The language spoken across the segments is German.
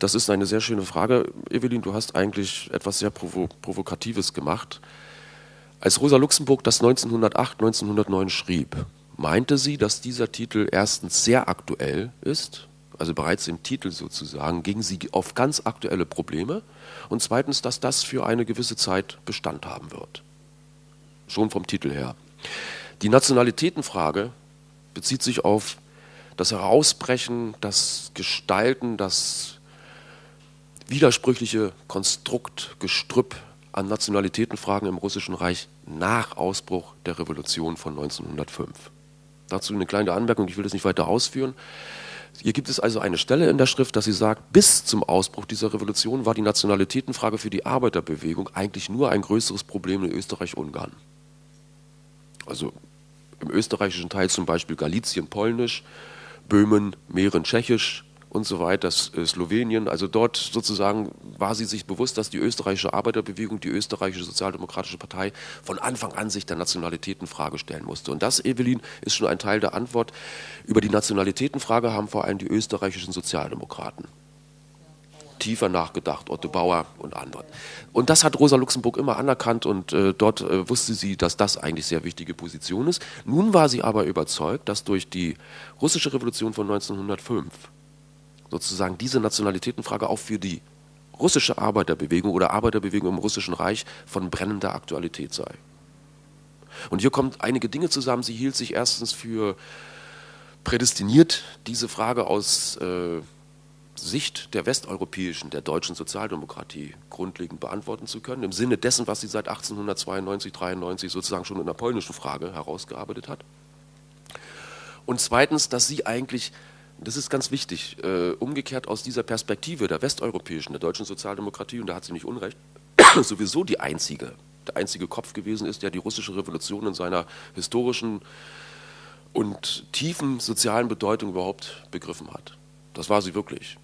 Das ist eine sehr schöne Frage, Evelyn. Du hast eigentlich etwas sehr Provo Provokatives gemacht. Als Rosa Luxemburg das 1908, 1909 schrieb, meinte sie, dass dieser Titel erstens sehr aktuell ist, also bereits im Titel sozusagen, ging sie auf ganz aktuelle Probleme und zweitens, dass das für eine gewisse Zeit Bestand haben wird. Schon vom Titel her. Die Nationalitätenfrage bezieht sich auf das Herausbrechen, das Gestalten, das widersprüchliche Konstrukt, Gestrüpp an Nationalitätenfragen im Russischen Reich nach Ausbruch der Revolution von 1905. Dazu eine kleine Anmerkung, ich will das nicht weiter ausführen. Hier gibt es also eine Stelle in der Schrift, dass sie sagt, bis zum Ausbruch dieser Revolution war die Nationalitätenfrage für die Arbeiterbewegung eigentlich nur ein größeres Problem in Österreich-Ungarn. Also im österreichischen Teil zum Beispiel Galizien polnisch, Böhmen, Mähren tschechisch, und so weiter, äh, Slowenien. Also dort sozusagen war sie sich bewusst, dass die österreichische Arbeiterbewegung, die österreichische Sozialdemokratische Partei von Anfang an sich der Nationalitätenfrage stellen musste. Und das, Evelyn, ist schon ein Teil der Antwort. Über die Nationalitätenfrage haben vor allem die österreichischen Sozialdemokraten tiefer nachgedacht, Otto Bauer und andere. Und das hat Rosa Luxemburg immer anerkannt und äh, dort äh, wusste sie, dass das eigentlich sehr wichtige Position ist. Nun war sie aber überzeugt, dass durch die russische Revolution von 1905 sozusagen diese Nationalitätenfrage auch für die russische Arbeiterbewegung oder Arbeiterbewegung im russischen Reich von brennender Aktualität sei. Und hier kommen einige Dinge zusammen. Sie hielt sich erstens für prädestiniert, diese Frage aus äh, Sicht der westeuropäischen, der deutschen Sozialdemokratie grundlegend beantworten zu können, im Sinne dessen, was sie seit 1892, 93 sozusagen schon in der polnischen Frage herausgearbeitet hat. Und zweitens, dass sie eigentlich das ist ganz wichtig, äh, umgekehrt aus dieser Perspektive der westeuropäischen, der deutschen Sozialdemokratie, und da hat sie nicht unrecht, sowieso die einzige, der einzige Kopf gewesen ist, der die russische Revolution in seiner historischen und tiefen sozialen Bedeutung überhaupt begriffen hat. Das war sie wirklich.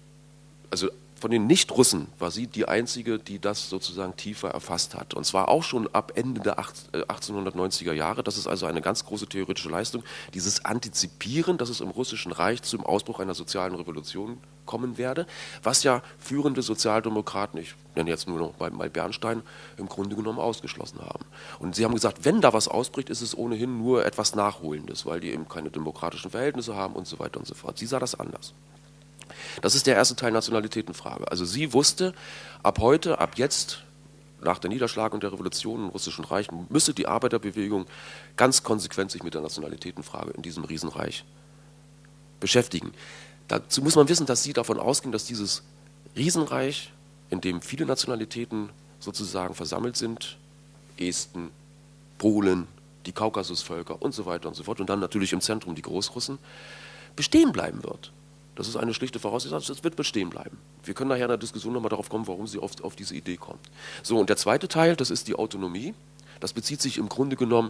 Also von den Nicht-Russen war sie die einzige, die das sozusagen tiefer erfasst hat. Und zwar auch schon ab Ende der 1890er äh, Jahre. Das ist also eine ganz große theoretische Leistung. Dieses Antizipieren, dass es im Russischen Reich zum Ausbruch einer sozialen Revolution kommen werde, was ja führende Sozialdemokraten, ich nenne jetzt nur noch mal Bernstein, im Grunde genommen ausgeschlossen haben. Und sie haben gesagt, wenn da was ausbricht, ist es ohnehin nur etwas Nachholendes, weil die eben keine demokratischen Verhältnisse haben und so weiter und so fort. Sie sah das anders. Das ist der erste Teil Nationalitätenfrage. Also sie wusste, ab heute, ab jetzt, nach der Niederschlagung der Revolution im Russischen Reich, müsse die Arbeiterbewegung ganz konsequent sich mit der Nationalitätenfrage in diesem Riesenreich beschäftigen. Dazu muss man wissen, dass sie davon ausging, dass dieses Riesenreich, in dem viele Nationalitäten sozusagen versammelt sind, Esten, Polen, die Kaukasusvölker und so weiter und so fort, und dann natürlich im Zentrum die Großrussen, bestehen bleiben wird. Das ist eine schlichte Voraussetzung, das wird bestehen bleiben. Wir können nachher in der Diskussion nochmal darauf kommen, warum sie auf, auf diese Idee kommt. So, und der zweite Teil, das ist die Autonomie. Das bezieht sich im Grunde genommen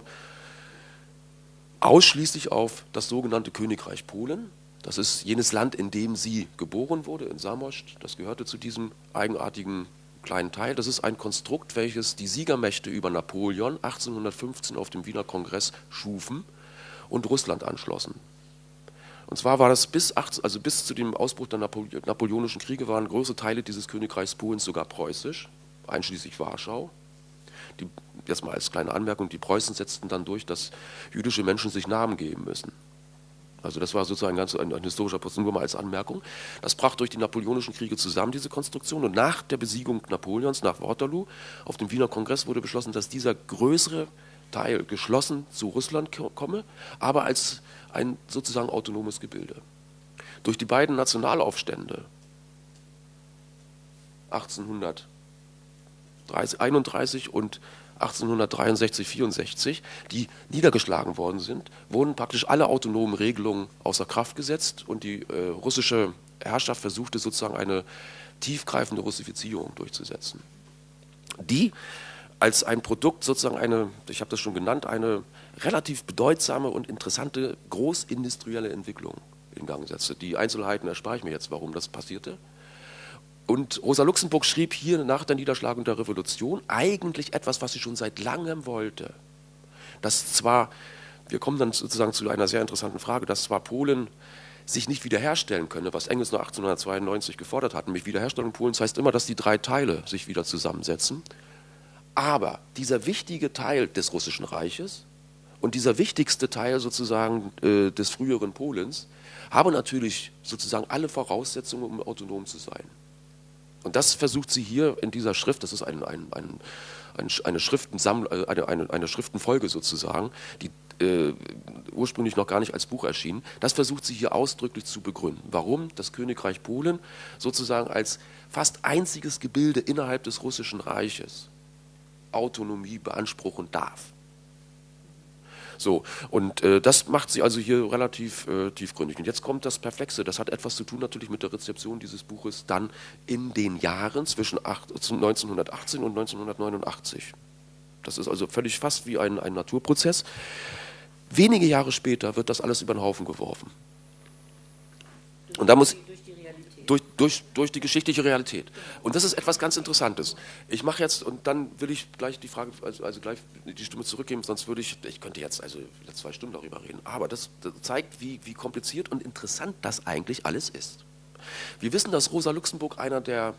ausschließlich auf das sogenannte Königreich Polen. Das ist jenes Land, in dem sie geboren wurde, in Samoscht. Das gehörte zu diesem eigenartigen kleinen Teil. Das ist ein Konstrukt, welches die Siegermächte über Napoleon 1815 auf dem Wiener Kongress schufen und Russland anschlossen. Und zwar war das bis, 18, also bis zu dem Ausbruch der Napoleonischen Kriege waren große Teile dieses Königreichs Polens sogar preußisch, einschließlich Warschau. Die, jetzt mal als kleine Anmerkung, die Preußen setzten dann durch, dass jüdische Menschen sich Namen geben müssen. Also das war sozusagen ganz ein, ein historischer Prozess, nur mal als Anmerkung. Das brach durch die Napoleonischen Kriege zusammen, diese Konstruktion. Und nach der Besiegung Napoleons, nach Waterloo, auf dem Wiener Kongress wurde beschlossen, dass dieser größere Teil geschlossen zu Russland komme, aber als ein sozusagen autonomes Gebilde. Durch die beiden Nationalaufstände 1831 und 1863, 64, die niedergeschlagen worden sind, wurden praktisch alle autonomen Regelungen außer Kraft gesetzt und die äh, russische Herrschaft versuchte sozusagen eine tiefgreifende Russifizierung durchzusetzen. Die als ein Produkt sozusagen eine, ich habe das schon genannt, eine relativ bedeutsame und interessante großindustrielle Entwicklung in Gang setzte. Die Einzelheiten erspare ich mir jetzt, warum das passierte. Und Rosa Luxemburg schrieb hier nach der Niederschlagung der Revolution eigentlich etwas, was sie schon seit langem wollte. Das zwar, wir kommen dann sozusagen zu einer sehr interessanten Frage, dass zwar Polen sich nicht wiederherstellen könne, was Engels noch 1892 gefordert hat, nämlich Wiederherstellung Polens heißt immer, dass die drei Teile sich wieder zusammensetzen. Aber dieser wichtige Teil des Russischen Reiches und dieser wichtigste Teil sozusagen äh, des früheren Polens habe natürlich sozusagen alle Voraussetzungen, um autonom zu sein. Und das versucht sie hier in dieser Schrift, das ist ein, ein, ein, eine, Schriftensamml äh, eine, eine, eine Schriftenfolge sozusagen, die äh, ursprünglich noch gar nicht als Buch erschienen. Das versucht sie hier ausdrücklich zu begründen. Warum das Königreich Polen sozusagen als fast einziges Gebilde innerhalb des Russischen Reiches Autonomie beanspruchen darf. So, und äh, das macht sie also hier relativ äh, tiefgründig. Und jetzt kommt das Perplexe, das hat etwas zu tun natürlich mit der Rezeption dieses Buches dann in den Jahren zwischen 8, 1918 und 1989. Das ist also völlig fast wie ein, ein Naturprozess. Wenige Jahre später wird das alles über den Haufen geworfen. Und da muss durch, durch, durch die geschichtliche Realität. Und das ist etwas ganz Interessantes. Ich mache jetzt, und dann will ich gleich die Frage, also, also, gleich die Stimme zurückgeben, sonst würde ich, ich könnte jetzt also zwei Stunden darüber reden, aber das, das zeigt, wie, wie kompliziert und interessant das eigentlich alles ist. Wir wissen, dass Rosa Luxemburg einer der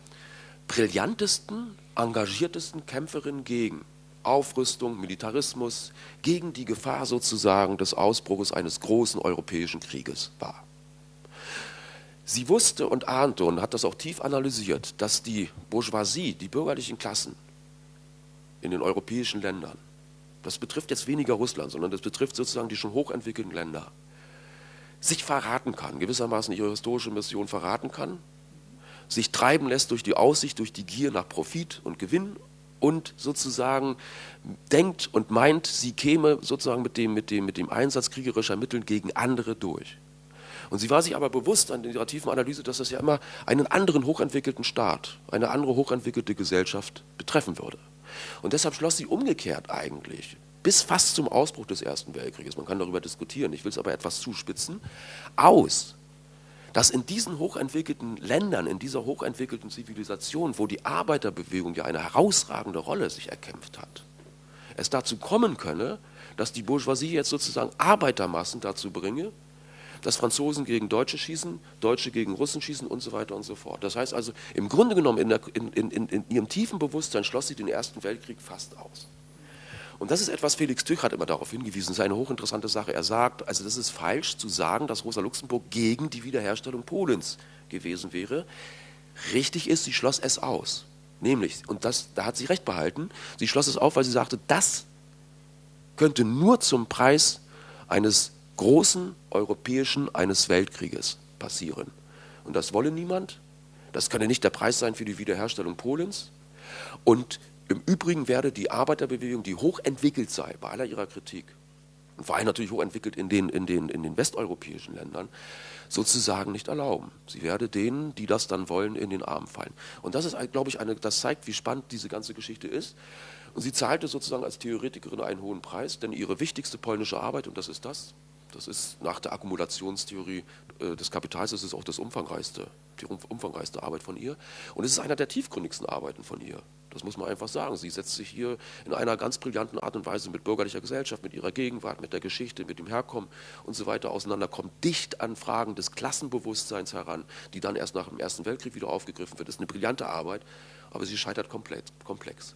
brillantesten, engagiertesten Kämpferinnen gegen Aufrüstung, Militarismus, gegen die Gefahr sozusagen des Ausbruches eines großen europäischen Krieges war. Sie wusste und ahnte und hat das auch tief analysiert, dass die Bourgeoisie, die bürgerlichen Klassen in den europäischen Ländern, das betrifft jetzt weniger Russland, sondern das betrifft sozusagen die schon hochentwickelten Länder, sich verraten kann, gewissermaßen ihre historische Mission verraten kann, sich treiben lässt durch die Aussicht, durch die Gier nach Profit und Gewinn und sozusagen denkt und meint, sie käme sozusagen mit dem, mit dem, mit dem Einsatz kriegerischer Mittel gegen andere durch. Und sie war sich aber bewusst an ihrer tiefen Analyse, dass das ja immer einen anderen hochentwickelten Staat, eine andere hochentwickelte Gesellschaft betreffen würde. Und deshalb schloss sie umgekehrt eigentlich, bis fast zum Ausbruch des Ersten Weltkrieges, man kann darüber diskutieren, ich will es aber etwas zuspitzen, aus, dass in diesen hochentwickelten Ländern, in dieser hochentwickelten Zivilisation, wo die Arbeiterbewegung ja eine herausragende Rolle sich erkämpft hat, es dazu kommen könne, dass die Bourgeoisie jetzt sozusagen Arbeitermassen dazu bringe, dass Franzosen gegen Deutsche schießen, Deutsche gegen Russen schießen und so weiter und so fort. Das heißt also, im Grunde genommen, in, der, in, in, in ihrem tiefen Bewusstsein schloss sie den Ersten Weltkrieg fast aus. Und das ist etwas, Felix Tüch hat immer darauf hingewiesen, das ist eine hochinteressante Sache. Er sagt, also das ist falsch zu sagen, dass Rosa Luxemburg gegen die Wiederherstellung Polens gewesen wäre. Richtig ist, sie schloss es aus. Nämlich, und das, da hat sie recht behalten, sie schloss es auf, weil sie sagte, das könnte nur zum Preis eines großen europäischen eines Weltkrieges passieren. Und das wolle niemand. Das könne nicht der Preis sein für die Wiederherstellung Polens. Und im Übrigen werde die Arbeiterbewegung, die hochentwickelt sei, bei aller ihrer Kritik, und vor allem natürlich hochentwickelt in den, in den, in den westeuropäischen Ländern, sozusagen nicht erlauben. Sie werde denen, die das dann wollen, in den Arm fallen. Und das ist, glaube ich, eine, das zeigt, wie spannend diese ganze Geschichte ist. Und sie zahlte sozusagen als Theoretikerin einen hohen Preis, denn ihre wichtigste polnische Arbeit, und das ist das, das ist nach der Akkumulationstheorie äh, des Kapitals, das ist auch das umfangreichste, die umfangreichste Arbeit von ihr. Und es ist einer der tiefgründigsten Arbeiten von ihr. Das muss man einfach sagen. Sie setzt sich hier in einer ganz brillanten Art und Weise mit bürgerlicher Gesellschaft, mit ihrer Gegenwart, mit der Geschichte, mit dem Herkommen und so weiter auseinander, kommt dicht an Fragen des Klassenbewusstseins heran, die dann erst nach dem Ersten Weltkrieg wieder aufgegriffen wird. Das ist eine brillante Arbeit, aber sie scheitert komplett, komplex.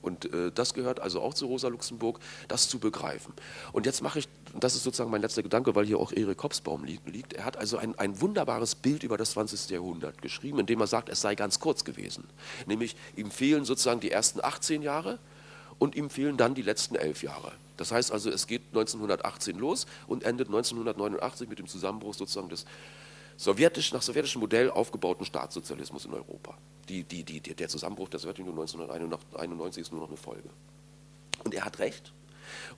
Und äh, das gehört also auch zu Rosa Luxemburg, das zu begreifen. Und jetzt mache ich, das ist sozusagen mein letzter Gedanke, weil hier auch Erik Kopsbaum liegt. Er hat also ein, ein wunderbares Bild über das 20. Jahrhundert geschrieben, indem er sagt, es sei ganz kurz gewesen. Nämlich ihm fehlen sozusagen die ersten 18 Jahre und ihm fehlen dann die letzten elf Jahre. Das heißt also, es geht 1918 los und endet 1989 mit dem Zusammenbruch sozusagen des sowjetisch, nach sowjetischem Modell aufgebauten Staatssozialismus in Europa. Die, die, die, der Zusammenbruch der Sowjetunion 1991 ist nur noch eine Folge. Und er hat recht.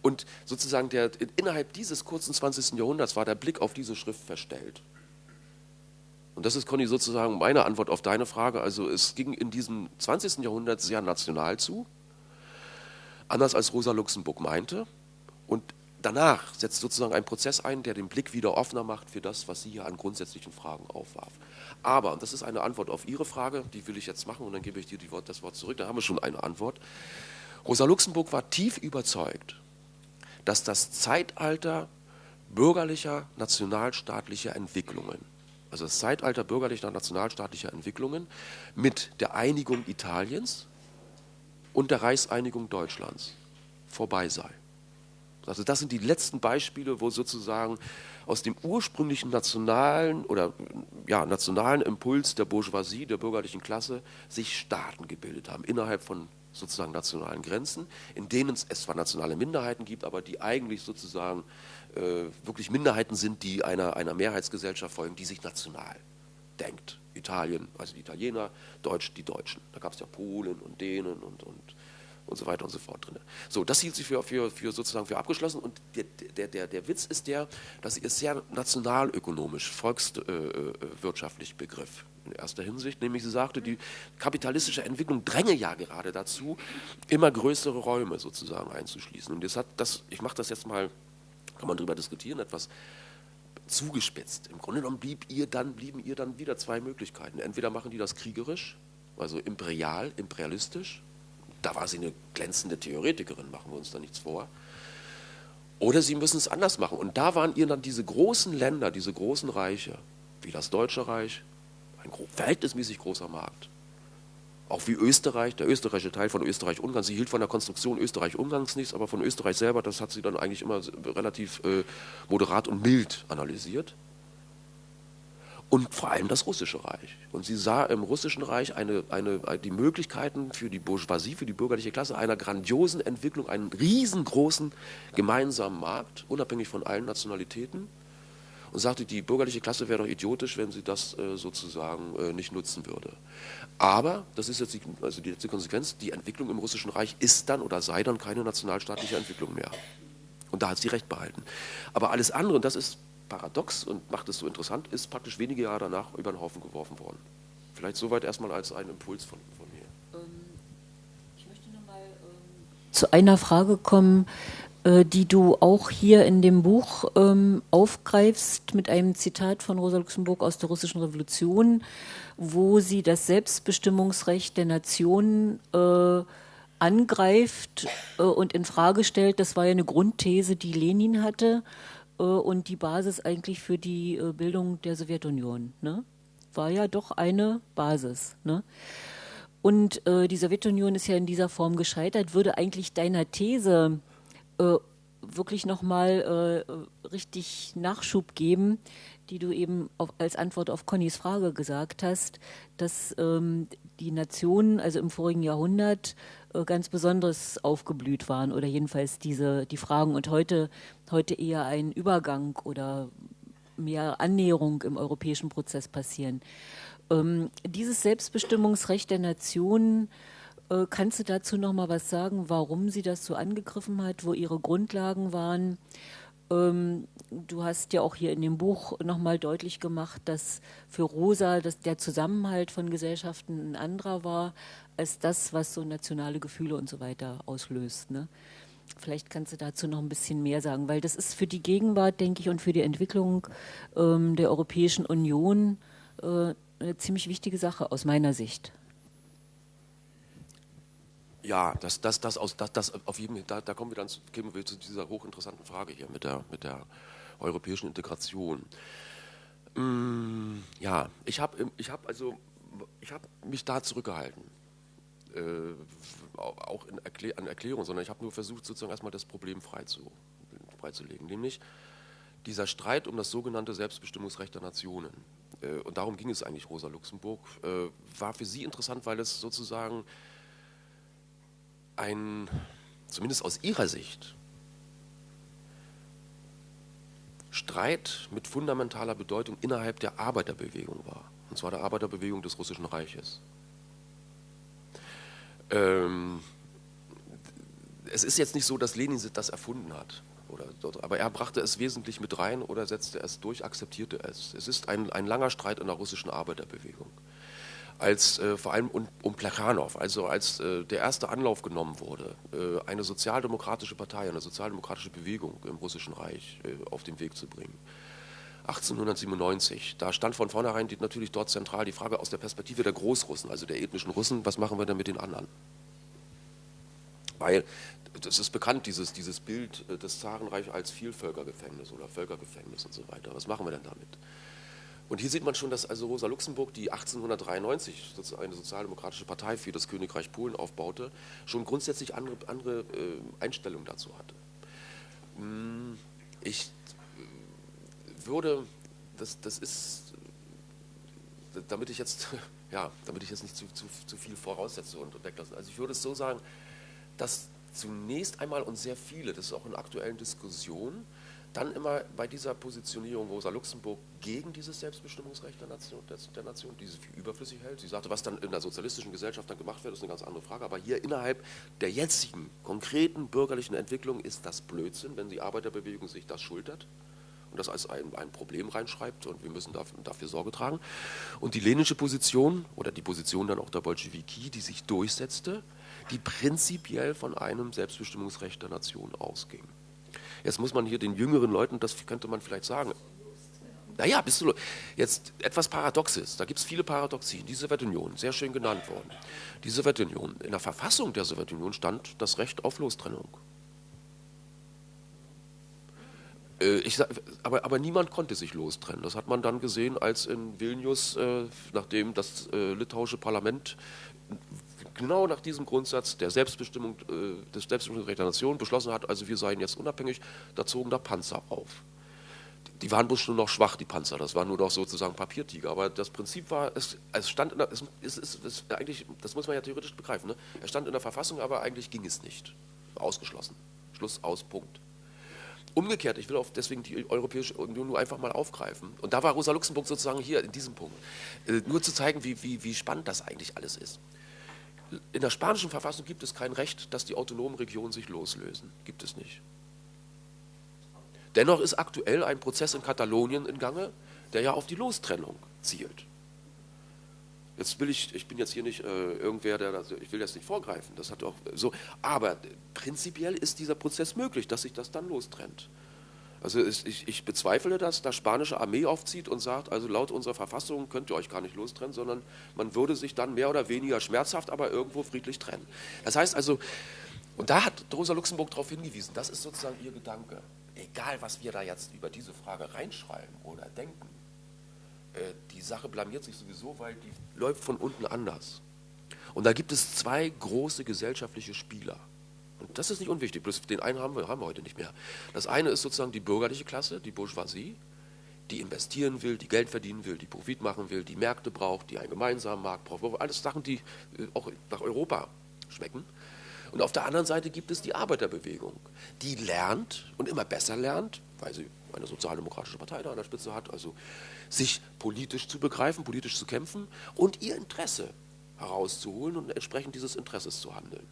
Und sozusagen der, innerhalb dieses kurzen 20. Jahrhunderts war der Blick auf diese Schrift verstellt. Und das ist, Conny, sozusagen meine Antwort auf deine Frage. Also es ging in diesem 20. Jahrhundert sehr national zu, anders als Rosa Luxemburg meinte. Und danach setzt sozusagen ein Prozess ein, der den Blick wieder offener macht für das, was sie hier an grundsätzlichen Fragen aufwarf. Aber, und das ist eine Antwort auf Ihre Frage, die will ich jetzt machen und dann gebe ich dir Wort, das Wort zurück, da haben wir schon eine Antwort. Rosa Luxemburg war tief überzeugt, dass das Zeitalter bürgerlicher nationalstaatlicher Entwicklungen, also das Zeitalter bürgerlicher nationalstaatlicher Entwicklungen mit der Einigung Italiens und der Reichseinigung Deutschlands vorbei sei. Also das sind die letzten Beispiele, wo sozusagen aus dem ursprünglichen nationalen oder ja, nationalen Impuls der Bourgeoisie, der bürgerlichen Klasse, sich Staaten gebildet haben innerhalb von sozusagen nationalen Grenzen, in denen es zwar nationale Minderheiten gibt, aber die eigentlich sozusagen äh, wirklich Minderheiten sind, die einer, einer Mehrheitsgesellschaft folgen, die sich national denkt. Italien, also die Italiener, Deutsch, die Deutschen. Da gab es ja Polen und Dänen und, und, und so weiter und so fort drin. So, das hielt sich für, für, für sozusagen für abgeschlossen und der, der, der, der Witz ist der, dass sie es sehr nationalökonomisch, volkswirtschaftlich äh begriff in erster Hinsicht, nämlich sie sagte, die kapitalistische Entwicklung dränge ja gerade dazu, immer größere Räume sozusagen einzuschließen. Und das hat das, ich mache das jetzt mal, kann man darüber diskutieren, etwas zugespitzt. Im Grunde genommen blieb ihr dann, blieben ihr dann wieder zwei Möglichkeiten. Entweder machen die das kriegerisch, also imperial, imperialistisch, da war sie eine glänzende Theoretikerin, machen wir uns da nichts vor. Oder sie müssen es anders machen. Und da waren ihr dann diese großen Länder, diese großen Reiche, wie das Deutsche Reich, ein verhältnismäßig großer Markt. Auch wie Österreich, der österreichische Teil von Österreich-Ungarn. Sie hielt von der Konstruktion Österreich-Ungarns nichts, aber von Österreich selber, das hat sie dann eigentlich immer relativ äh, moderat und mild analysiert. Und vor allem das Russische Reich. Und sie sah im Russischen Reich eine, eine, die Möglichkeiten für die Bourgeoisie, für die bürgerliche Klasse einer grandiosen Entwicklung, einen riesengroßen gemeinsamen Markt, unabhängig von allen Nationalitäten und sagte, die bürgerliche Klasse wäre doch idiotisch, wenn sie das äh, sozusagen äh, nicht nutzen würde. Aber, das ist jetzt die, also die letzte Konsequenz, die Entwicklung im Russischen Reich ist dann oder sei dann keine nationalstaatliche Entwicklung mehr. Und da hat sie recht behalten. Aber alles andere, und das ist paradox und macht es so interessant, ist praktisch wenige Jahre danach über den Haufen geworfen worden. Vielleicht soweit erstmal als ein Impuls von, von mir. Ähm, ich möchte nochmal ähm, zu einer Frage kommen, die du auch hier in dem Buch ähm, aufgreifst mit einem Zitat von Rosa Luxemburg aus der russischen Revolution, wo sie das Selbstbestimmungsrecht der Nationen äh, angreift äh, und in Frage stellt. Das war ja eine Grundthese, die Lenin hatte äh, und die Basis eigentlich für die äh, Bildung der Sowjetunion. Ne? War ja doch eine Basis. Ne? Und äh, die Sowjetunion ist ja in dieser Form gescheitert. Würde eigentlich deiner These äh, wirklich nochmal äh, richtig Nachschub geben, die du eben auf, als Antwort auf Connys Frage gesagt hast, dass ähm, die Nationen, also im vorigen Jahrhundert, äh, ganz besonders aufgeblüht waren oder jedenfalls diese die Fragen und heute heute eher ein Übergang oder mehr Annäherung im europäischen Prozess passieren. Ähm, dieses Selbstbestimmungsrecht der Nationen äh, kannst du dazu noch mal was sagen, warum sie das so angegriffen hat, wo ihre Grundlagen waren? Ähm, du hast ja auch hier in dem Buch noch mal deutlich gemacht, dass für Rosa dass der Zusammenhalt von Gesellschaften ein anderer war als das, was so nationale Gefühle und so weiter auslöst. Ne? Vielleicht kannst du dazu noch ein bisschen mehr sagen, weil das ist für die Gegenwart, denke ich, und für die Entwicklung ähm, der Europäischen Union äh, eine ziemlich wichtige Sache aus meiner Sicht. Ja, das, das, das, aus, das, das auf jeden da, da kommen wir dann zu, kommen wir zu dieser hochinteressanten Frage hier mit der, mit der europäischen Integration. Mm, ja, ich habe ich hab also habe mich da zurückgehalten, äh, auch in Erklär, an Erklärung, sondern ich habe nur versucht, sozusagen erstmal das Problem frei zu, freizulegen, nämlich dieser Streit um das sogenannte Selbstbestimmungsrecht der Nationen. Äh, und darum ging es eigentlich Rosa Luxemburg, äh, war für sie interessant, weil es sozusagen ein, zumindest aus ihrer Sicht, Streit mit fundamentaler Bedeutung innerhalb der Arbeiterbewegung war. Und zwar der Arbeiterbewegung des Russischen Reiches. Ähm, es ist jetzt nicht so, dass Lenin das erfunden hat. Oder, aber er brachte es wesentlich mit rein oder setzte es durch, akzeptierte es. Es ist ein, ein langer Streit in der russischen Arbeiterbewegung als äh, vor allem um, um Plekhanov, also als äh, der erste Anlauf genommen wurde, äh, eine sozialdemokratische Partei, eine sozialdemokratische Bewegung im Russischen Reich äh, auf den Weg zu bringen. 1897, da stand von vornherein die, natürlich dort zentral die Frage aus der Perspektive der Großrussen, also der ethnischen Russen, was machen wir denn mit den anderen? Weil das ist bekannt, dieses, dieses Bild äh, des Zarenreich als Vielvölkergefängnis oder Völkergefängnis und so weiter. Was machen wir denn damit? Und hier sieht man schon, dass also Rosa Luxemburg, die 1893 eine sozialdemokratische Partei für das Königreich Polen aufbaute, schon grundsätzlich andere, andere äh, Einstellungen dazu hatte. Hm, ich äh, würde, das, das ist, damit ich jetzt, ja, damit ich jetzt nicht zu, zu, zu viel voraussetze und weglasse. Also ich würde es so sagen, dass zunächst einmal und sehr viele, das ist auch in aktuellen Diskussionen, dann immer bei dieser Positionierung Rosa Luxemburg gegen dieses Selbstbestimmungsrecht der Nation, der Nation, die sie für überflüssig hält. Sie sagte, was dann in der sozialistischen Gesellschaft dann gemacht wird, ist eine ganz andere Frage. Aber hier innerhalb der jetzigen konkreten bürgerlichen Entwicklung ist das Blödsinn, wenn die Arbeiterbewegung sich das schultert und das als ein, ein Problem reinschreibt und wir müssen dafür, dafür Sorge tragen. Und die lenische Position oder die Position dann auch der Bolschewiki, die sich durchsetzte, die prinzipiell von einem Selbstbestimmungsrecht der Nation ausging. Jetzt muss man hier den jüngeren Leuten, das könnte man vielleicht sagen, naja, bist du jetzt etwas Paradoxes, da gibt es viele Paradoxien. Die Sowjetunion, sehr schön genannt worden. Die Sowjetunion, in der Verfassung der Sowjetunion stand das Recht auf Lostrennung. Äh, ich, aber, aber, niemand konnte sich lostrennen. Das hat man dann gesehen, als in Vilnius, äh, nachdem das äh, litauische Parlament genau nach diesem Grundsatz der Selbstbestimmung, äh, des Selbstbestimmungsrechts der Nation beschlossen hat, also wir seien jetzt unabhängig, da zogen da Panzer auf. Die waren bloß nur noch schwach, die Panzer, das waren nur noch sozusagen Papiertiger, aber das Prinzip war, es, es stand in der, es, es, es, es, eigentlich, das muss man ja theoretisch begreifen, ne? es stand in der Verfassung, aber eigentlich ging es nicht. Ausgeschlossen. Schluss, aus, Punkt. Umgekehrt, ich will auf deswegen die Europäische Union nur einfach mal aufgreifen. Und da war Rosa Luxemburg sozusagen hier in diesem Punkt. Äh, nur zu zeigen, wie, wie, wie spannend das eigentlich alles ist. In der spanischen Verfassung gibt es kein Recht, dass die autonomen Regionen sich loslösen. Gibt es nicht. Dennoch ist aktuell ein Prozess in Katalonien in Gange, der ja auf die Lostrennung zielt. Jetzt will ich, ich bin jetzt hier nicht äh, irgendwer, der, das, ich will jetzt nicht vorgreifen, das hat auch so, aber prinzipiell ist dieser Prozess möglich, dass sich das dann lostrennt. Also ich, ich, bezweifle, dass da spanische Armee aufzieht und sagt, also laut unserer Verfassung könnt ihr euch gar nicht lostrennen, sondern man würde sich dann mehr oder weniger schmerzhaft, aber irgendwo friedlich trennen. Das heißt also, und da hat Rosa Luxemburg darauf hingewiesen, das ist sozusagen ihr Gedanke. Egal, was wir da jetzt über diese Frage reinschreiben oder denken, äh, die Sache blamiert sich sowieso, weil die läuft von unten anders. Und da gibt es zwei große gesellschaftliche Spieler. Und das ist nicht unwichtig, bloß den einen haben wir, haben wir heute nicht mehr. Das eine ist sozusagen die bürgerliche Klasse, die Bourgeoisie, die investieren will, die Geld verdienen will, die Profit machen will, die Märkte braucht, die einen gemeinsamen Markt braucht. Alles Sachen, die äh, auch nach Europa schmecken. Und auf der anderen Seite gibt es die Arbeiterbewegung, die lernt und immer besser lernt, weil sie eine sozialdemokratische Partei da an der Spitze hat, also sich politisch zu begreifen, politisch zu kämpfen und ihr Interesse herauszuholen und entsprechend dieses Interesses zu handeln.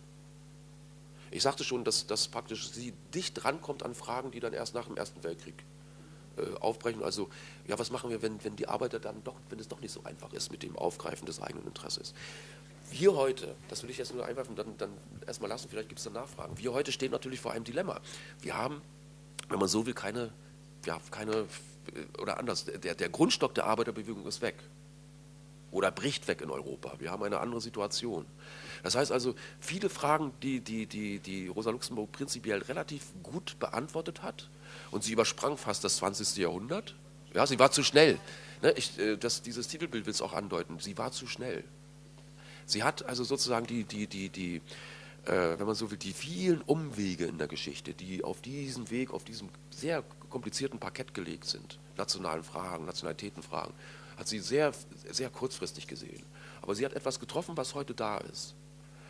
Ich sagte schon, dass, dass praktisch sie dicht rankommt an Fragen, die dann erst nach dem Ersten Weltkrieg äh, aufbrechen. Also, ja, was machen wir, wenn, wenn die Arbeiter dann doch, wenn es doch nicht so einfach ist mit dem Aufgreifen des eigenen Interesses? Wir heute, das will ich jetzt nur einwerfen, dann, dann erstmal lassen, vielleicht gibt es dann Nachfragen. Wir heute stehen natürlich vor einem Dilemma. Wir haben, wenn man so will, keine, ja, keine, äh, oder anders, der, der Grundstock der Arbeiterbewegung ist weg oder bricht weg in Europa. Wir haben eine andere Situation. Das heißt also, viele Fragen, die, die, die, die Rosa Luxemburg prinzipiell relativ gut beantwortet hat, und sie übersprang fast das 20. Jahrhundert. Ja, sie war zu schnell. Ne, ich, äh, das, dieses Titelbild will es auch andeuten. Sie war zu schnell. Sie hat also sozusagen die, die, die, die äh, wenn man so will, die vielen Umwege in der Geschichte, die auf diesem Weg, auf diesem sehr komplizierten Parkett gelegt sind, nationalen Fragen, Nationalitätenfragen, hat sie sehr, sehr kurzfristig gesehen. Aber sie hat etwas getroffen, was heute da ist.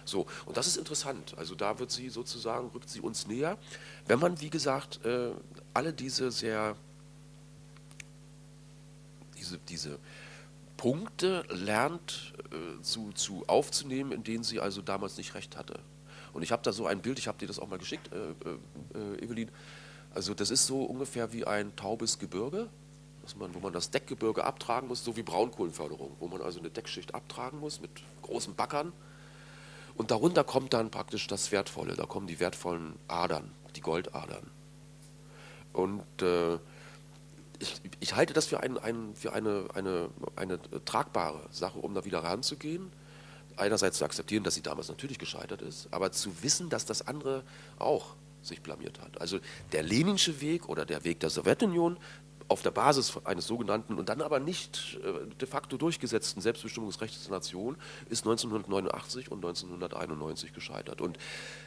So, und das ist interessant. Also da wird sie sozusagen, rückt sie uns näher, wenn man, wie gesagt, äh, alle diese sehr, diese, diese Punkte lernt äh, zu, zu aufzunehmen, in denen sie also damals nicht recht hatte. Und ich habe da so ein Bild, ich habe dir das auch mal geschickt, äh, äh, äh, Evelyn. Also das ist so ungefähr wie ein taubes Gebirge, man, wo man das Deckgebirge abtragen muss, so wie Braunkohlenförderung, wo man also eine Deckschicht abtragen muss mit großen Backern und darunter kommt dann praktisch das Wertvolle, da kommen die wertvollen Adern, die Goldadern. Und äh, ich, ich, halte das für, ein, ein, für eine, eine, eine tragbare Sache, um da wieder ranzugehen. einerseits zu akzeptieren, dass sie damals natürlich gescheitert ist, aber zu wissen, dass das andere auch sich blamiert hat. Also der Leninsche Weg oder der Weg der Sowjetunion auf der Basis eines sogenannten und dann aber nicht äh, de facto durchgesetzten Selbstbestimmungsrechts der Nation ist 1989 und 1991 gescheitert. Und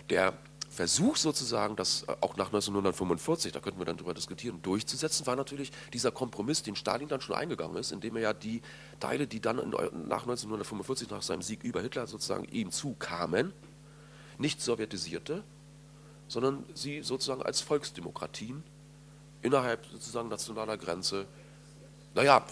der Versuch sozusagen, das äh, auch nach 1945, da könnten wir dann darüber diskutieren, durchzusetzen, war natürlich dieser Kompromiss, den Stalin dann schon eingegangen ist, indem er ja die Teile, die dann nach 1945, nach seinem Sieg über Hitler sozusagen ihm zukamen, nicht sowjetisierte, sondern sie sozusagen als Volksdemokratien innerhalb sozusagen nationaler Grenze, naja,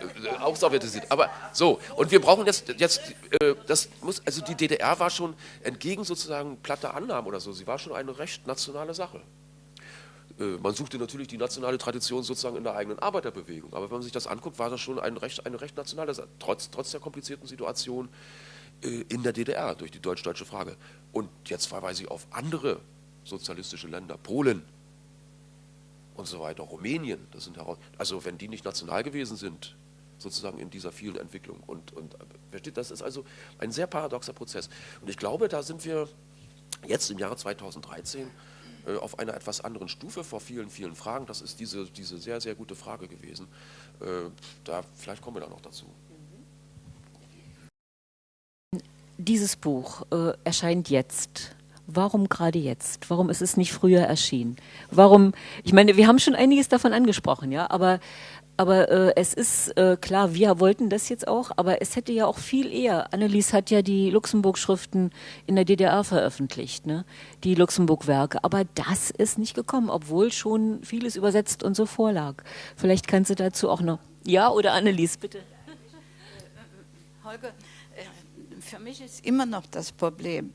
äh, sowjetisiert. Aber so, und wir brauchen jetzt, jetzt äh, das muss, also die DDR war schon entgegen sozusagen platter Annahmen oder so, sie war schon eine recht nationale Sache. Äh, man suchte natürlich die nationale Tradition sozusagen in der eigenen Arbeiterbewegung, aber wenn man sich das anguckt, war das schon ein recht, eine recht nationale Sache, trotz, trotz der komplizierten Situation äh, in der DDR durch die deutsch-deutsche Frage. Und jetzt verweise ich auf andere sozialistische Länder, Polen, und so weiter, Rumänien, das sind also wenn die nicht national gewesen sind, sozusagen in dieser vielen Entwicklung. Und, und versteht, das ist also ein sehr paradoxer Prozess. Und ich glaube, da sind wir jetzt im Jahre 2013 äh, auf einer etwas anderen Stufe vor vielen, vielen Fragen. Das ist diese, diese sehr, sehr gute Frage gewesen. Äh, da, vielleicht kommen wir da noch dazu. Dieses Buch äh, erscheint jetzt warum gerade jetzt? Warum ist es nicht früher erschienen? Warum, ich meine, wir haben schon einiges davon angesprochen, ja, aber, aber äh, es ist äh, klar, wir wollten das jetzt auch, aber es hätte ja auch viel eher. Annelies hat ja die Luxemburg-Schriften in der DDR veröffentlicht, ne? die Luxemburg-Werke. Aber das ist nicht gekommen, obwohl schon vieles übersetzt und so vorlag. Vielleicht kannst du dazu auch noch. Ja, oder Annelies, bitte. Holger, äh, für mich ist immer noch das Problem,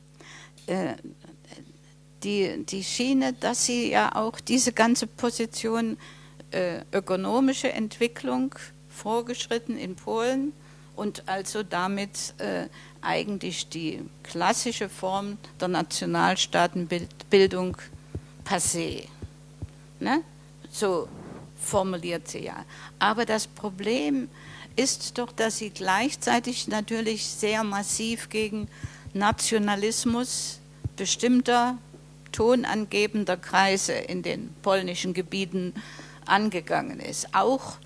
die, die Schiene, dass sie ja auch diese ganze Position äh, ökonomische Entwicklung vorgeschritten in Polen und also damit äh, eigentlich die klassische Form der Nationalstaatenbildung passé. Ne? So formuliert sie ja. Aber das Problem ist doch, dass sie gleichzeitig natürlich sehr massiv gegen Nationalismus bestimmter tonangebender Kreise in den polnischen Gebieten angegangen ist. Auch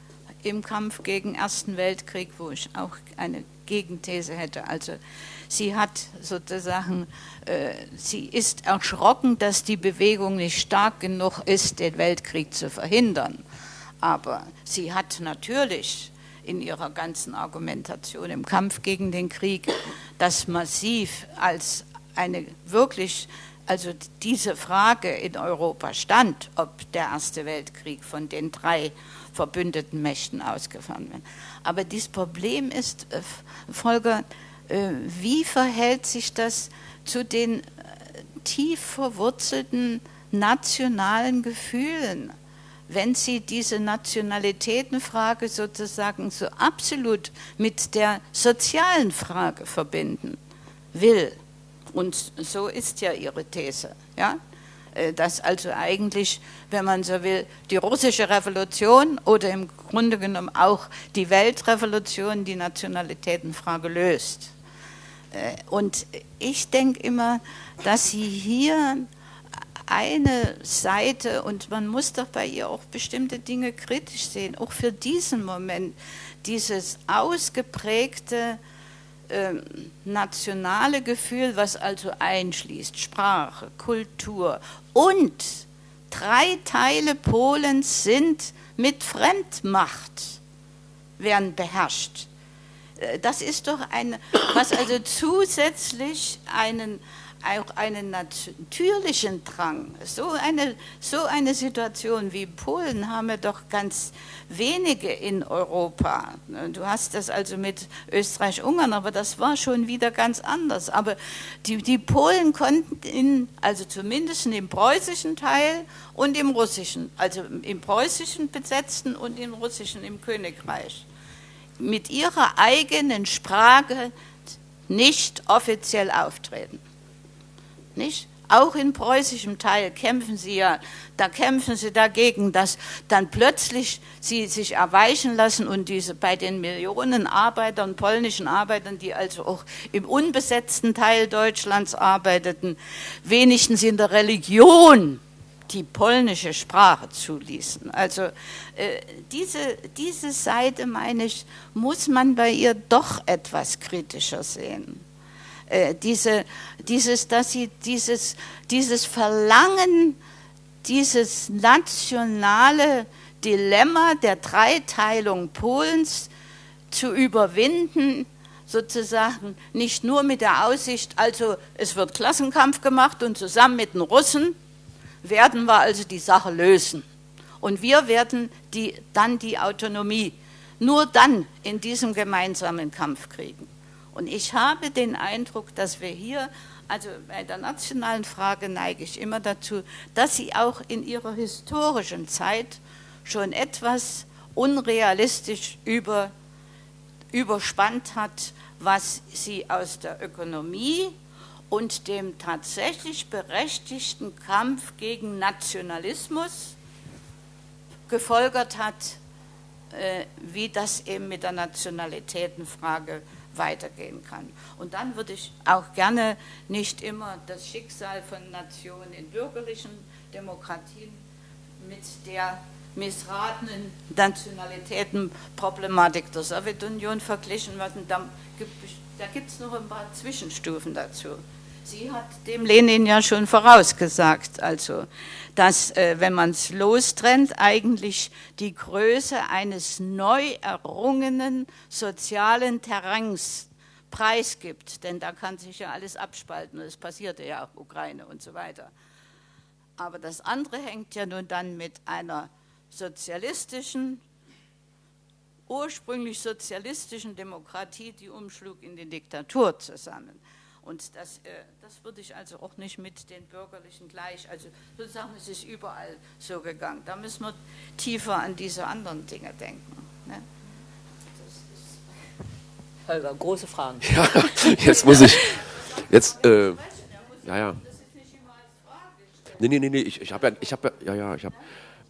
im Kampf gegen den Ersten Weltkrieg, wo ich auch eine Gegenthese hätte. Also sie hat sozusagen, äh, sie ist erschrocken, dass die Bewegung nicht stark genug ist, den Weltkrieg zu verhindern. Aber sie hat natürlich in ihrer ganzen Argumentation im Kampf gegen den Krieg das massiv als eine wirklich, also diese Frage in Europa stand, ob der Erste Weltkrieg von den drei verbündeten Mächten ausgefahren wird. Aber dieses Problem ist, äh, Volker, äh, wie verhält sich das zu den äh, tief verwurzelten nationalen Gefühlen? Wenn Sie diese Nationalitätenfrage sozusagen so absolut mit der sozialen Frage verbinden will. Und so ist ja Ihre These, ja? Äh, dass also eigentlich, wenn man so will, die russische Revolution oder im Grunde genommen auch die Weltrevolution die Nationalitätenfrage löst. Äh, und ich denke immer, dass Sie hier eine Seite und man muss doch bei ihr auch bestimmte Dinge kritisch sehen, auch für diesen Moment, dieses ausgeprägte äh, nationale Gefühl, was also einschließt Sprache, Kultur und drei Teile Polens sind mit Fremdmacht, werden beherrscht. Äh, das ist doch ein, was also zusätzlich einen, auch einen natürlichen Drang. So eine, so eine Situation wie Polen haben wir doch ganz wenige in Europa. Du hast das also mit Österreich-Ungarn, aber das war schon wieder ganz anders. Aber die, die Polen konnten, in, also zumindest im preußischen Teil und im russischen, also im preußischen besetzten und im russischen im Königreich, mit ihrer eigenen Sprache nicht offiziell auftreten. Nicht? auch in preußischem Teil kämpfen sie ja, da kämpfen sie dagegen, dass dann plötzlich sie sich erweichen lassen und diese bei den Millionen Arbeitern, polnischen Arbeitern, die also auch im unbesetzten Teil Deutschlands arbeiteten, wenigstens in der Religion die polnische Sprache zuließen. Also äh, diese, diese Seite, meine ich, muss man bei ihr doch etwas kritischer sehen. Äh, diese, dieses, dass sie dieses, dieses Verlangen, dieses nationale Dilemma der Dreiteilung Polens zu überwinden, sozusagen nicht nur mit der Aussicht, also es wird Klassenkampf gemacht und zusammen mit den Russen werden wir also die Sache lösen. Und wir werden die, dann die Autonomie nur dann in diesem gemeinsamen Kampf kriegen. Und ich habe den Eindruck, dass wir hier, also bei der nationalen Frage neige ich immer dazu, dass sie auch in ihrer historischen Zeit schon etwas unrealistisch über, überspannt hat, was sie aus der Ökonomie und dem tatsächlich berechtigten Kampf gegen Nationalismus gefolgert hat, äh, wie das eben mit der Nationalitätenfrage weitergehen kann. Und dann würde ich auch gerne nicht immer das Schicksal von Nationen in bürgerlichen Demokratien mit der missratenen Nationalitätenproblematik der Sowjetunion verglichen werden. Da gibt es noch ein paar Zwischenstufen dazu. Sie hat dem Lenin ja schon vorausgesagt, also, dass, äh, wenn man es lostrennt, eigentlich die Größe eines neu errungenen sozialen Terrains preisgibt. Denn da kann sich ja alles abspalten. Das passierte ja auch Ukraine und so weiter. Aber das andere hängt ja nun dann mit einer sozialistischen, ursprünglich sozialistischen Demokratie, die umschlug in die Diktatur zusammen. Und das, äh, das würde ich also auch nicht mit den Bürgerlichen gleich, also sozusagen es ist überall so gegangen. Da müssen wir tiefer an diese anderen Dinge denken. Ne? Holger, große Fragen. Ja, jetzt muss ich, jetzt, äh, ja, ja. Nee, nee, nee, nee, ich, ich habe ja, ich habe ja, ja, ja, ich habe,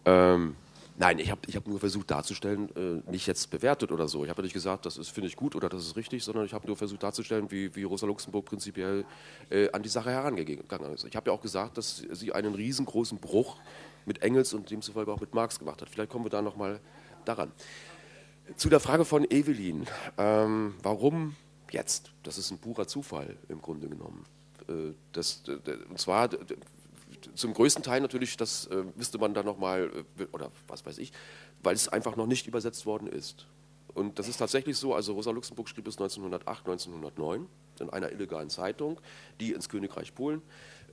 ähm, Nein, ich habe ich hab nur versucht darzustellen, äh, nicht jetzt bewertet oder so. Ich habe nicht gesagt, das finde ich gut oder das ist richtig, sondern ich habe nur versucht darzustellen, wie, wie Rosa Luxemburg prinzipiell äh, an die Sache herangegangen ist. Ich habe ja auch gesagt, dass sie einen riesengroßen Bruch mit Engels und demzufolge auch mit Marx gemacht hat. Vielleicht kommen wir da nochmal daran. Zu der Frage von Evelyn. Ähm, warum jetzt? Das ist ein purer Zufall im Grunde genommen. Äh, das, und zwar zum größten Teil natürlich, das äh, müsste man dann nochmal, äh, oder was weiß ich, weil es einfach noch nicht übersetzt worden ist. Und das ist tatsächlich so, also Rosa Luxemburg schrieb es 1908, 1909 in einer illegalen Zeitung, die ins Königreich Polen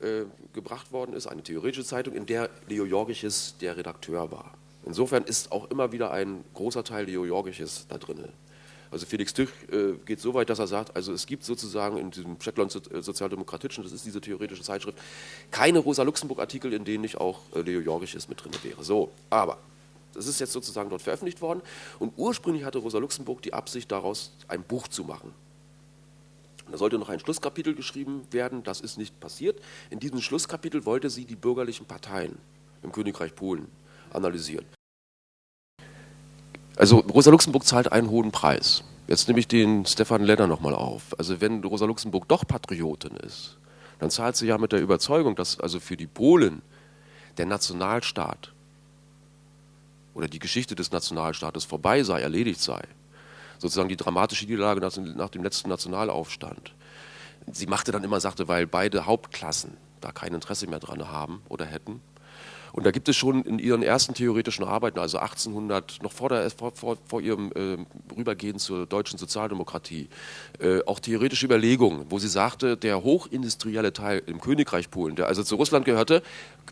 äh, gebracht worden ist, eine theoretische Zeitung, in der Leo Jorgiches der Redakteur war. Insofern ist auch immer wieder ein großer Teil Leo Jorgiches da drin. Also Felix Tüch äh, geht so weit, dass er sagt, also es gibt sozusagen in diesem Shetland äh, Sozialdemokratischen, das ist diese theoretische Zeitschrift, keine Rosa-Luxemburg-Artikel, in denen nicht auch äh, Leo Jorgiches mit drin wäre. So, aber das ist jetzt sozusagen dort veröffentlicht worden und ursprünglich hatte Rosa Luxemburg die Absicht, daraus ein Buch zu machen. Da sollte noch ein Schlusskapitel geschrieben werden, das ist nicht passiert. In diesem Schlusskapitel wollte sie die bürgerlichen Parteien im Königreich Polen analysieren. Also Rosa Luxemburg zahlt einen hohen Preis. Jetzt nehme ich den Stefan Lenner nochmal auf. Also wenn Rosa Luxemburg doch Patriotin ist, dann zahlt sie ja mit der Überzeugung, dass also für die Polen der Nationalstaat oder die Geschichte des Nationalstaates vorbei sei, erledigt sei. Sozusagen die dramatische Niederlage nach dem letzten Nationalaufstand. Sie machte dann immer, sagte, weil beide Hauptklassen da kein Interesse mehr dran haben oder hätten, und da gibt es schon in ihren ersten theoretischen Arbeiten, also 1800, noch vor, der, vor, vor, vor ihrem äh, Rübergehen zur deutschen Sozialdemokratie, äh, auch theoretische Überlegungen, wo sie sagte, der hochindustrielle Teil im Königreich Polen, der also zu Russland gehörte,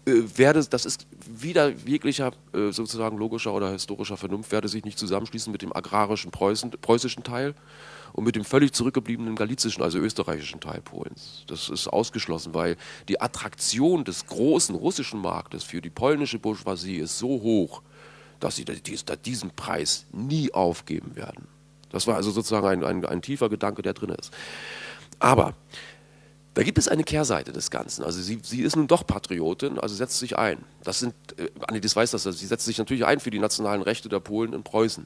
werde, das ist wieder jeglicher äh, sozusagen logischer oder historischer Vernunft, werde sich nicht zusammenschließen mit dem agrarischen Preußen, preußischen Teil, und mit dem völlig zurückgebliebenen galizischen, also österreichischen Teil Polens. Das ist ausgeschlossen, weil die Attraktion des großen russischen Marktes für die polnische Bourgeoisie ist so hoch, dass sie diesen Preis nie aufgeben werden. Das war also sozusagen ein, ein, ein tiefer Gedanke, der drin ist. Aber Da gibt es eine Kehrseite des Ganzen. Also sie, sie ist nun doch Patriotin, also setzt sich ein. Das sind, äh, Annelies weiß das, also sie setzt sich natürlich ein für die nationalen Rechte der Polen in Preußen.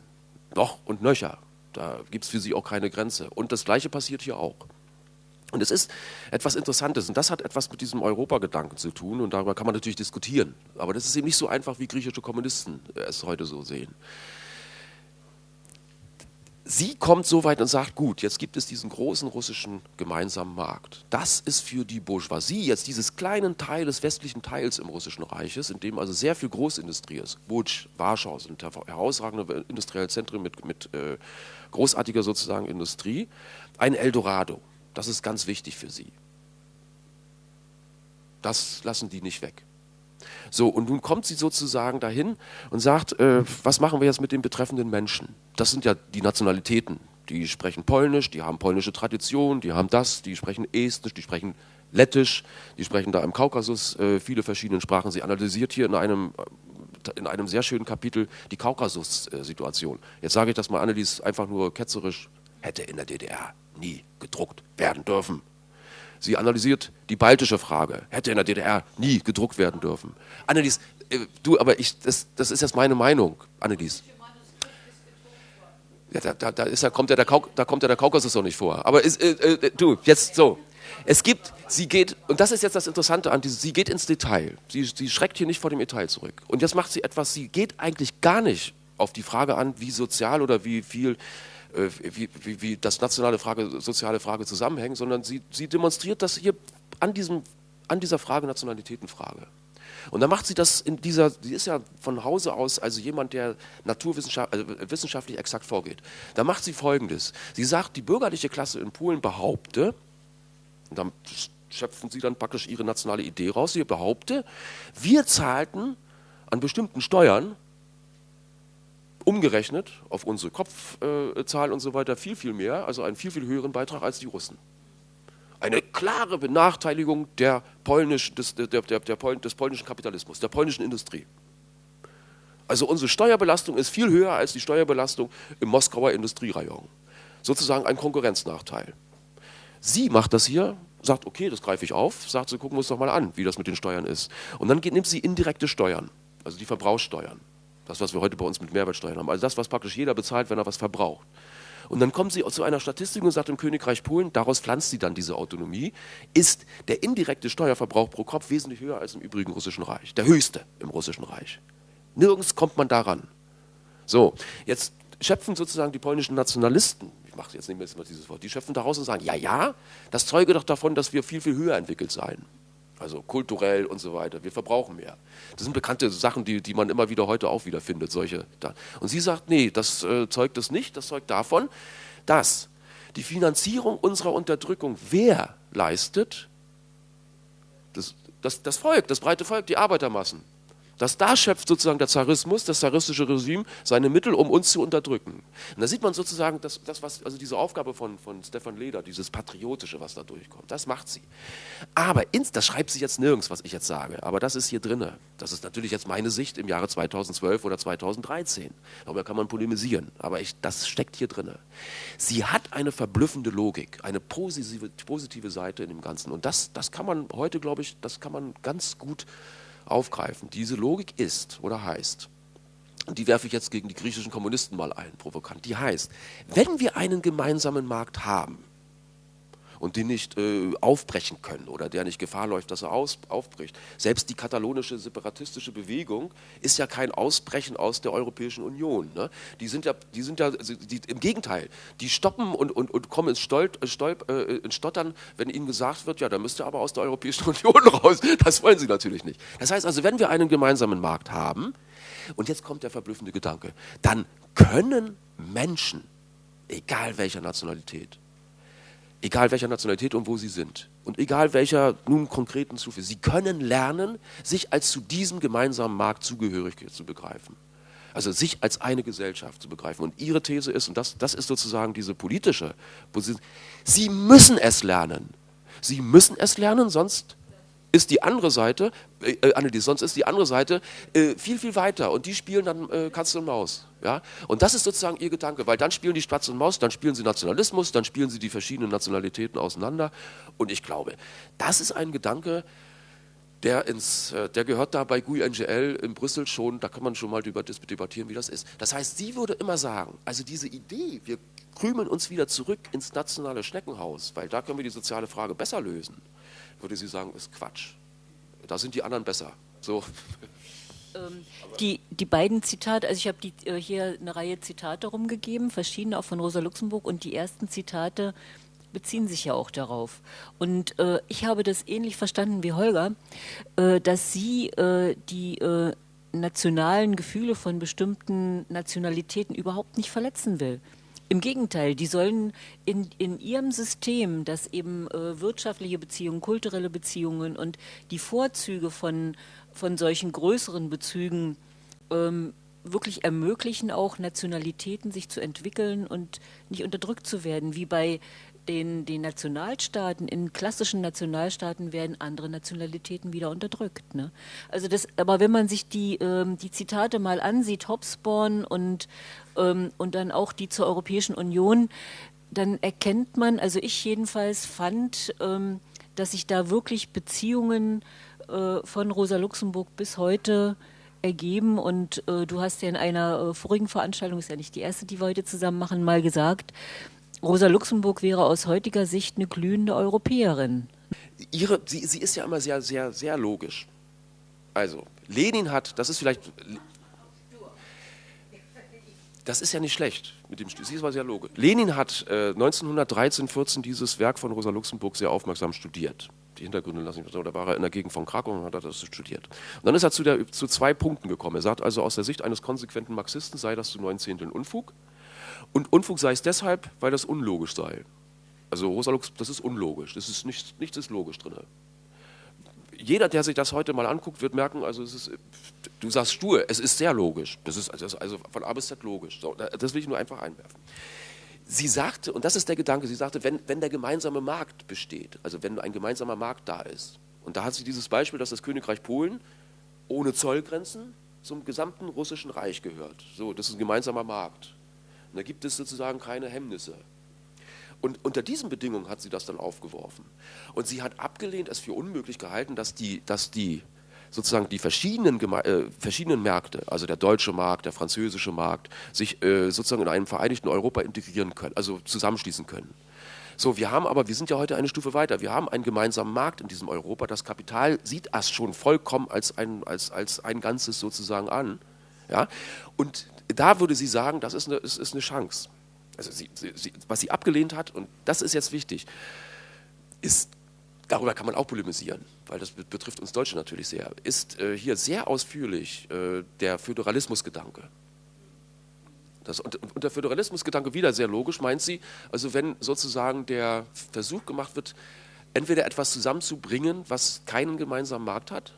Noch und nöcher. Da gibt es für sie auch keine Grenze. Und das Gleiche passiert hier auch. Und es ist etwas Interessantes und das hat etwas mit diesem Europagedanken zu tun und darüber kann man natürlich diskutieren. Aber das ist eben nicht so einfach, wie griechische Kommunisten es heute so sehen sie kommt so weit und sagt, gut, jetzt gibt es diesen großen russischen gemeinsamen Markt. Das ist für die Bourgeoisie, jetzt dieses kleinen Teil des westlichen Teils im russischen Reiches, in dem also sehr viel Großindustrie ist. Łódź, Warschau sind herausragende industrielle Zentren mit, mit äh, großartiger sozusagen Industrie. Ein Eldorado, das ist ganz wichtig für sie. Das lassen die nicht weg. So, und nun kommt sie sozusagen dahin und sagt, äh, was machen wir jetzt mit den betreffenden Menschen? Das sind ja die Nationalitäten. Die sprechen Polnisch, die haben polnische Tradition, die haben das, die sprechen Estnisch, die sprechen Lettisch, die sprechen da im Kaukasus äh, viele verschiedene Sprachen. Sie analysiert hier in einem, äh, in einem sehr schönen Kapitel die Kaukasus-Situation. Jetzt sage ich das mal, Annelies, einfach nur ketzerisch, hätte in der DDR nie gedruckt werden dürfen. Sie analysiert die baltische Frage. Hätte in der DDR nie gedruckt werden dürfen. Annelies, äh, du, aber ich, das, das ist jetzt meine Meinung, Annelies. Ja, da, da, da, ist, da, kommt ja der Kauk, da kommt ja der Kaukasus noch nicht vor. Aber ist, äh, äh, du, jetzt so. Es gibt, sie geht, und das ist jetzt das Interessante an sie geht ins Detail. Sie, sie schreckt hier nicht vor dem Detail zurück. Und jetzt macht sie etwas, sie geht eigentlich gar nicht auf die Frage an, wie sozial oder wie viel wie, wie, wie, das nationale Frage, soziale Frage zusammenhängen, sondern sie, sie demonstriert das hier an, diesem, an dieser Frage Nationalitätenfrage. Und dann macht sie das in dieser, sie ist ja von Hause aus also jemand, der naturwissenschaftlich also wissenschaftlich exakt vorgeht. Da macht sie folgendes. Sie sagt, die bürgerliche Klasse in Polen behaupte, und dann schöpfen sie dann praktisch ihre nationale Idee raus, sie behaupte, wir zahlten an bestimmten Steuern umgerechnet auf unsere Kopfzahl und so weiter viel, viel mehr, also einen viel, viel höheren Beitrag als die Russen. Eine klare Benachteiligung der polnisch, des, der, der, der, des polnischen Kapitalismus, der polnischen Industrie. Also unsere Steuerbelastung ist viel höher als die Steuerbelastung im Moskauer Industrierayon. Sozusagen ein Konkurrenznachteil. Sie macht das hier, sagt, okay, das greife ich auf, sagt, sie gucken wir uns doch mal an, wie das mit den Steuern ist. Und dann nimmt sie indirekte Steuern, also die Verbrauchssteuern. Das, was wir heute bei uns mit Mehrwertsteuern haben. Also das, was praktisch jeder bezahlt, wenn er was verbraucht. Und dann kommt sie zu einer Statistik und sagt im Königreich Polen, daraus pflanzt sie dann diese Autonomie, ist der indirekte Steuerverbrauch pro Kopf wesentlich höher als im übrigen russischen Reich. Der höchste im russischen Reich. Nirgends kommt man daran. So, jetzt schöpfen sozusagen die polnischen Nationalisten, ich mache jetzt nicht mehr dieses Wort, die schöpfen daraus und sagen, ja, ja, das zeuge doch davon, dass wir viel, viel höher entwickelt seien also kulturell und so weiter. Wir verbrauchen mehr. Das sind bekannte Sachen, die, die man immer wieder heute auch wieder findet. Solche. Und sie sagt, nee, das äh, zeugt das nicht. Das zeugt davon, dass die Finanzierung unserer Unterdrückung wer leistet? Das, das, das Volk, das breite Volk, die Arbeitermassen. Dass da schöpft sozusagen der Zarismus, das zaristische Regime, seine Mittel, um uns zu unterdrücken. Und da sieht man sozusagen, dass, das, was, also diese Aufgabe von, von Stefan Leder, dieses Patriotische, was da durchkommt, das macht sie. Aber ins, das schreibt sie jetzt nirgends, was ich jetzt sage, aber das ist hier drinne. Das ist natürlich jetzt meine Sicht im Jahre 2012 oder 2013. Darüber kann man polemisieren, aber ich, das steckt hier drinne. Sie hat eine verblüffende Logik, eine positive, positive Seite in dem Ganzen. Und das, das kann man heute, glaube ich, das kann man ganz gut aufgreifen. Diese Logik ist oder heißt, und die werfe ich jetzt gegen die griechischen Kommunisten mal ein, provokant, die heißt, wenn wir einen gemeinsamen Markt haben, und den nicht äh, aufbrechen können oder der nicht Gefahr läuft, dass er aus, aufbricht. Selbst die katalonische separatistische Bewegung ist ja kein Ausbrechen aus der Europäischen Union. Ne? Die sind ja, die sind ja die, im Gegenteil, die stoppen und, und, und kommen ins, Stolt, äh, Stolp, äh, ins Stottern, wenn ihnen gesagt wird, ja, da müsst ihr aber aus der Europäischen Union raus. Das wollen sie natürlich nicht. Das heißt also, wenn wir einen gemeinsamen Markt haben, und jetzt kommt der verblüffende Gedanke, dann können Menschen, egal welcher Nationalität, egal welcher Nationalität und wo sie sind und egal welcher nun konkreten Stufe, sie können lernen, sich als zu diesem gemeinsamen Markt zugehörig zu begreifen. Also sich als eine Gesellschaft zu begreifen. Und ihre These ist, und das, das ist sozusagen diese politische Position, sie müssen es lernen. Sie müssen es lernen, sonst ist die andere Seite, äh, äh, Annelies, sonst ist die andere Seite äh, viel, viel weiter und die spielen dann äh, Katze und Maus. Ja? Und das ist sozusagen ihr Gedanke, weil dann spielen die Spatz und Maus, dann spielen sie Nationalismus, dann spielen sie die verschiedenen Nationalitäten auseinander und ich glaube, das ist ein Gedanke, der, ins, äh, der gehört da bei GUI NGL in Brüssel schon, da kann man schon mal darüber debattieren, wie das ist. Das heißt, sie würde immer sagen, also diese Idee, wir krümeln uns wieder zurück ins nationale Schneckenhaus, weil da können wir die soziale Frage besser lösen, würde sie sagen, ist Quatsch. Da sind die anderen besser. So. Ähm, die, die beiden Zitate, also ich habe äh, hier eine Reihe Zitate rumgegeben, verschiedene auch von Rosa Luxemburg und die ersten Zitate beziehen sich ja auch darauf. Und äh, ich habe das ähnlich verstanden wie Holger, äh, dass sie äh, die äh, nationalen Gefühle von bestimmten Nationalitäten überhaupt nicht verletzen will. Im Gegenteil, die sollen in, in ihrem System, das eben äh, wirtschaftliche Beziehungen, kulturelle Beziehungen und die Vorzüge von, von solchen größeren Bezügen ähm, wirklich ermöglichen, auch Nationalitäten sich zu entwickeln und nicht unterdrückt zu werden, wie bei den, den Nationalstaaten, in klassischen Nationalstaaten werden andere Nationalitäten wieder unterdrückt. Ne? Also das, aber wenn man sich die, ähm, die Zitate mal ansieht, Hobsbawm und, ähm, und dann auch die zur Europäischen Union, dann erkennt man, also ich jedenfalls fand, ähm, dass sich da wirklich Beziehungen äh, von Rosa Luxemburg bis heute ergeben und äh, du hast ja in einer äh, vorigen Veranstaltung, ist ja nicht die erste, die wir heute zusammen machen, mal gesagt, Rosa Luxemburg wäre aus heutiger Sicht eine glühende Europäerin. Ihre, sie, sie ist ja immer sehr, sehr, sehr logisch. Also, Lenin hat, das ist vielleicht. Das ist ja nicht schlecht mit dem Sie ist aber sehr logisch. Lenin hat äh, 1913, 14 dieses Werk von Rosa Luxemburg sehr aufmerksam studiert. Die Hintergründe lassen mich da war er in der Gegend von Krakau und hat das studiert. Und dann ist er zu, der, zu zwei Punkten gekommen. Er sagt also, aus der Sicht eines konsequenten Marxisten sei das zu neun Zehnteln Unfug. Und Unfug sei es deshalb, weil das unlogisch sei. Also Rosa Lux, das ist unlogisch. Das ist nichts, nichts ist logisch drin. Jeder, der sich das heute mal anguckt, wird merken, also es ist, du sagst stur, es ist sehr logisch. Das ist also, von A bis Z logisch. Das will ich nur einfach einwerfen. Sie sagte, und das ist der Gedanke, sie sagte, wenn, wenn der gemeinsame Markt besteht, also wenn ein gemeinsamer Markt da ist, und da hat sie dieses Beispiel, dass das Königreich Polen ohne Zollgrenzen zum gesamten russischen Reich gehört. So, das ist ein gemeinsamer Markt. Und da gibt es sozusagen keine Hemmnisse. Und unter diesen Bedingungen hat sie das dann aufgeworfen. Und sie hat abgelehnt, es für unmöglich gehalten, dass die, dass die sozusagen die verschiedenen, äh, verschiedenen Märkte, also der deutsche Markt, der französische Markt, sich äh, sozusagen in einem vereinigten Europa integrieren können, also zusammenschließen können. So, wir haben aber, wir sind ja heute eine Stufe weiter. Wir haben einen gemeinsamen Markt in diesem Europa. Das Kapital sieht das schon vollkommen als ein, als, als ein Ganzes sozusagen an. Ja? Und da würde sie sagen, das ist eine, ist, ist eine Chance. Also sie, sie, was sie abgelehnt hat, und das ist jetzt wichtig, ist, darüber kann man auch polemisieren, weil das betrifft uns Deutsche natürlich sehr, ist äh, hier sehr ausführlich äh, der Föderalismusgedanke. Das, und, und der Föderalismusgedanke wieder sehr logisch, meint sie, also wenn sozusagen der Versuch gemacht wird, entweder etwas zusammenzubringen, was keinen gemeinsamen Markt hat,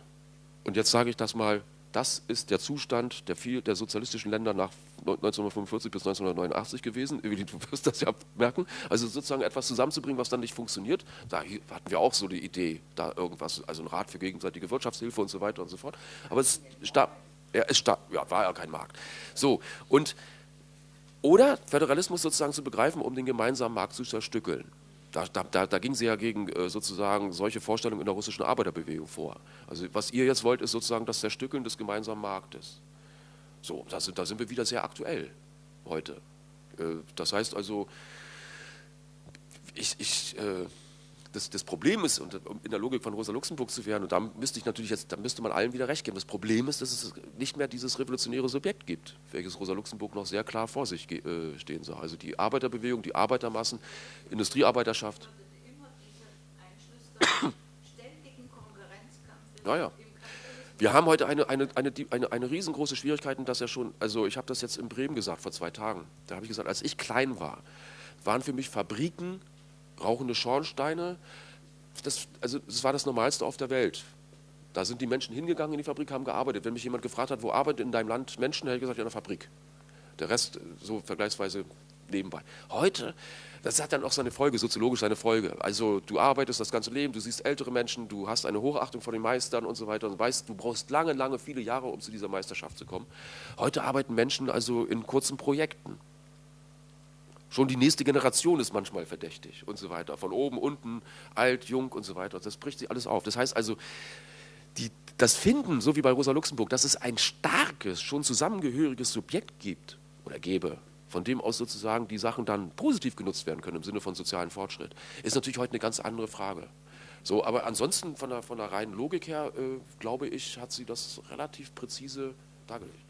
und jetzt sage ich das mal das ist der Zustand der, viel, der sozialistischen Länder nach 1945 bis 1989 gewesen. Du wirst das ja merken. Also sozusagen etwas zusammenzubringen, was dann nicht funktioniert. Da hatten wir auch so die Idee, da irgendwas, also ein Rat für gegenseitige Wirtschaftshilfe und so weiter und so fort. Aber es, starb, ja, es starb, ja, war ja kein Markt. So, und oder Föderalismus sozusagen zu begreifen, um den gemeinsamen Markt zu zerstückeln. Da, da, da, ging sie ja gegen äh, sozusagen solche Vorstellungen in der russischen Arbeiterbewegung vor. Also was ihr jetzt wollt, ist sozusagen das Zerstückeln des gemeinsamen Marktes. So, da sind, da sind wir wieder sehr aktuell heute. Äh, das heißt also, ich, ich äh, das, das, Problem ist, um in der Logik von Rosa Luxemburg zu werden, und da müsste ich natürlich jetzt, da müsste man allen wieder recht geben. Das Problem ist, dass es nicht mehr dieses revolutionäre Subjekt gibt, welches Rosa Luxemburg noch sehr klar vor sich äh, stehen sah. Also die Arbeiterbewegung, die Arbeitermassen, Industriearbeiterschaft. Naja. Wir haben heute eine, eine, eine, eine, eine riesengroße Schwierigkeit, dass ja schon, also ich habe das jetzt in Bremen gesagt vor zwei Tagen. Da habe ich gesagt, als ich klein war, waren für mich Fabriken rauchende Schornsteine. Das, also das war das Normalste auf der Welt. Da sind die Menschen hingegangen in die Fabrik, haben gearbeitet. Wenn mich jemand gefragt hat, wo arbeitet in deinem Land Menschen, hätte ich gesagt, in der Fabrik. Der Rest so vergleichsweise nebenbei. Heute, das hat dann auch seine Folge, soziologisch seine Folge. Also du arbeitest das ganze Leben, du siehst ältere Menschen, du hast eine Hochachtung vor den Meistern und so weiter und weißt, du brauchst lange, lange, viele Jahre, um zu dieser Meisterschaft zu kommen. Heute arbeiten Menschen also in kurzen Projekten. Schon die nächste Generation ist manchmal verdächtig und so weiter. Von oben, unten, alt, jung und so weiter. Das bricht sich alles auf. Das heißt also, die, das Finden, so wie bei Rosa Luxemburg, dass es ein starkes, schon zusammengehöriges Subjekt gibt oder gäbe, von dem aus sozusagen die Sachen dann positiv genutzt werden können im Sinne von sozialen Fortschritt, ist natürlich heute eine ganz andere Frage. So, aber ansonsten von der, von der reinen Logik her, äh, glaube ich, hat sie das relativ präzise dargelegt.